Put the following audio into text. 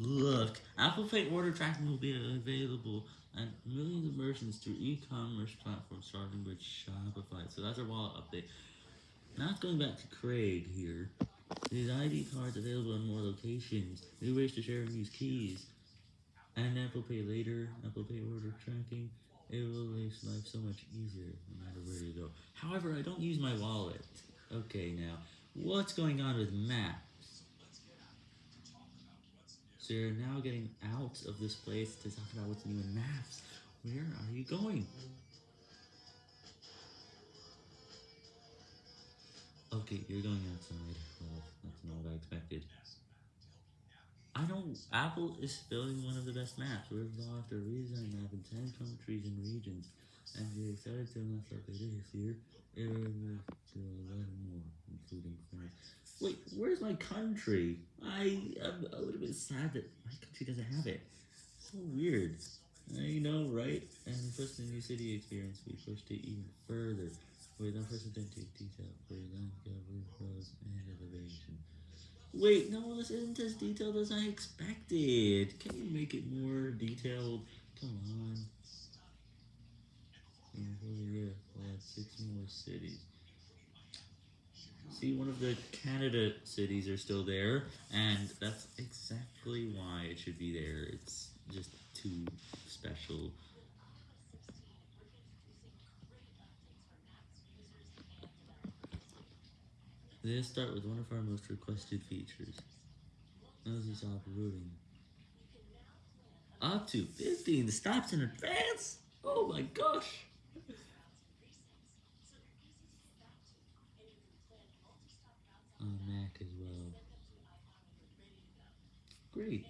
Look, Apple Pay order tracking will be available and millions of merchants through e-commerce platforms starting with Shopify. So that's our wallet update. Now it's going back to Craig here. These ID cards available in more locations, new ways to share and use keys, and Apple Pay later, Apple Pay order tracking. It will make life so much easier no matter where you go. However, I don't use my wallet. Okay, now, what's going on with Maps? So you're now getting out of this place to talk about what's new in Maps. Where are you going? Okay, you're going outside. Well, that's not what I expected. I don't. Apple is building one of the best maps. We've lost a redesign map in 10 countries and regions, and we're excited to announce that later this year, it will to 11 more, including France. Wait, where's my country? I am a little bit sad that my country doesn't have it. So weird. I know, right? And for the new city experience, we pushed it even further with unprecedented detail for cover, roads, and elevation. Wait, no, this isn't as detailed as I expected. Can you make it more detailed? Come on. And Yeah, we'll add six more cities. See, one of the Canada cities are still there, and that's exactly why it should be there. It's just too special. Let's start with one of our most requested features. How's this uploading? Up to 15 stops in advance? Oh my gosh! As well. Great.